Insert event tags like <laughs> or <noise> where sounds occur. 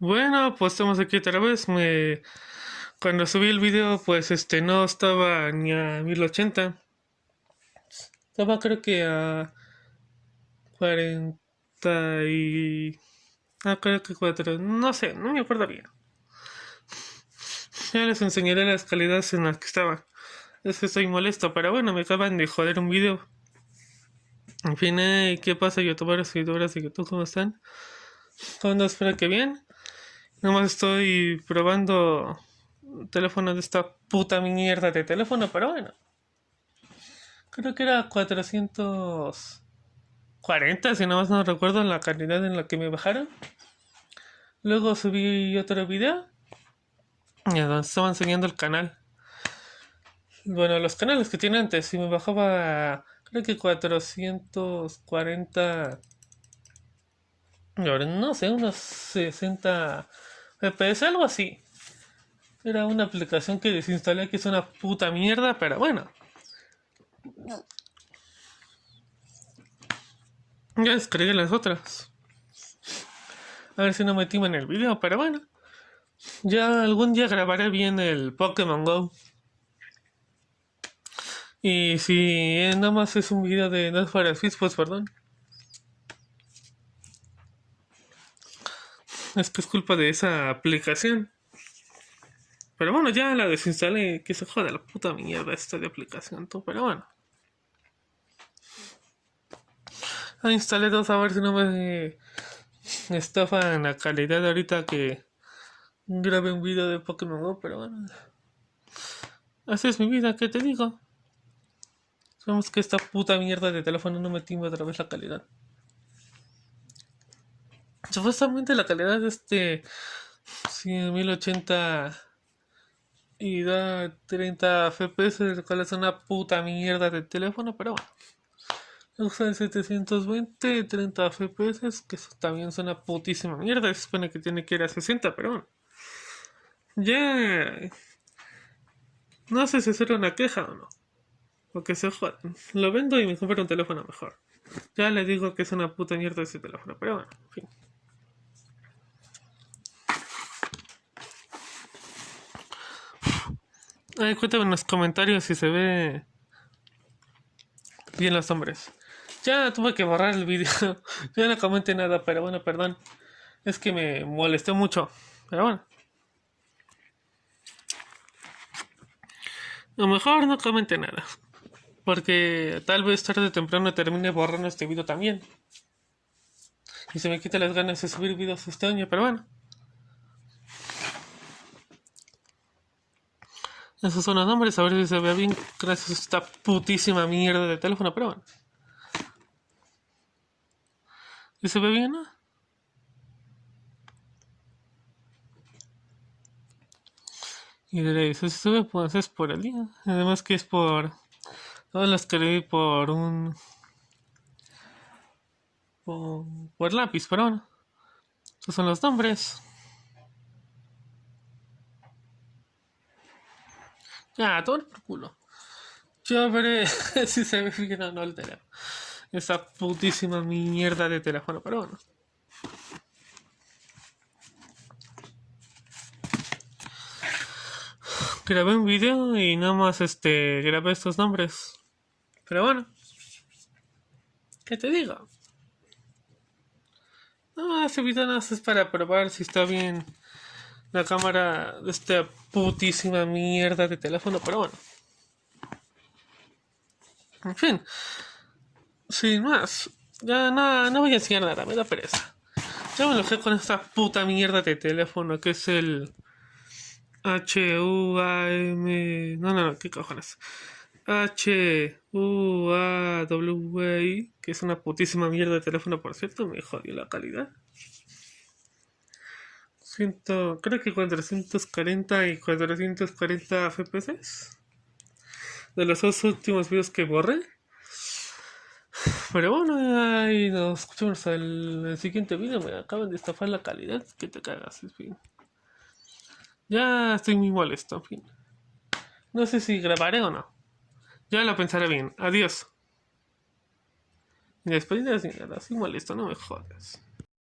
Bueno, pues estamos aquí otra vez. Me... Cuando subí el video, pues este no estaba ni a 1080. Estaba creo que a 40 y... Ah, creo que 4. No sé, no me acuerdo bien. Ya les enseñaré las calidades en las que estaba. Es que estoy molesto, pero bueno, me acaban de joder un video. En fin, ¿qué pasa, youtubers, seguidores de YouTube? ¿Cómo están? ¿Cómo espero que bien? Nomás estoy probando teléfono de esta puta mierda de teléfono, pero bueno. Creo que era 440, si no más no recuerdo la calidad en la que me bajaron. Luego subí otro video. Y estaba enseñando el canal. Bueno, los canales que tiene antes. Y me bajaba, creo que 440. Ahora no sé, unos 60 FPS, algo así. Era una aplicación que desinstalé que es una puta mierda, pero bueno. Ya descargué las otras. A ver si no metí en el video, pero bueno. Ya algún día grabaré bien el Pokémon Go. Y si nada más es un video de No para pues perdón. Es que es culpa de esa aplicación. Pero bueno, ya la desinstalé. Que se joda la puta mierda esta de aplicación, tú. Pero bueno. La instalé dos a ver si no me estafan la calidad ahorita que grabé un video de Pokémon Go. Pero bueno. Así es mi vida, ¿qué te digo? Sabemos que esta puta mierda de teléfono no me timba otra vez la calidad. Supuestamente la calidad de este 1080 y da 30 FPS, lo cual es una puta mierda de teléfono, pero bueno. Usa el 720 30 FPS, que eso también es una putísima mierda. Se supone que tiene que ir a 60, pero bueno. Ya. No sé si hacer una queja o no. Porque se jodan. Lo vendo y me compro un teléfono mejor. Ya le digo que es una puta mierda ese teléfono, pero bueno, en fin. Ay, cuéntame en los comentarios si se ve bien los hombres. Ya tuve que borrar el vídeo. <laughs> ya no comenté nada, pero bueno, perdón. Es que me molesté mucho. Pero bueno. A lo mejor no comente nada. Porque tal vez tarde o temprano termine borrando este video también. Y se me quita las ganas de subir videos este año, pero bueno. Esos son los nombres, a ver si se ve bien gracias a esta putísima mierda de teléfono, pero bueno. ¿Y se ve bien, no? Y diréis, si se ve, pues es por el día. Además que es por... Todas las que por un... Por, por lápiz, pero bueno. Esos son los nombres. Ah, todo por culo. Yo veré <laughs> si se ve bien o no el teléfono. Esa putísima mierda de teléfono, pero bueno. Grabé un video y nada más este grabé estos nombres. Pero bueno. ¿Qué te digo? No, ese video no es para probar si está bien la cámara de esta putísima mierda de teléfono, pero bueno. En fin, sin más, ya no, no voy a enseñar nada, me da pereza. Ya me enojé con esta puta mierda de teléfono que es el H-U-A-M. No, no, no, ¿qué cojones? H-U-A-W-I, que es una putísima mierda de teléfono, por cierto, me jodió la calidad creo que 440 y 440 FPS de los dos últimos videos que borré. Pero bueno, ahí nos escuchamos en el siguiente video. Me acaban de estafar la calidad. Que te cagas, fin. Ya estoy muy molesto, en fin. No sé si grabaré o no. Ya lo pensaré bien. Adiós. Y después de así molesto, no me jodas.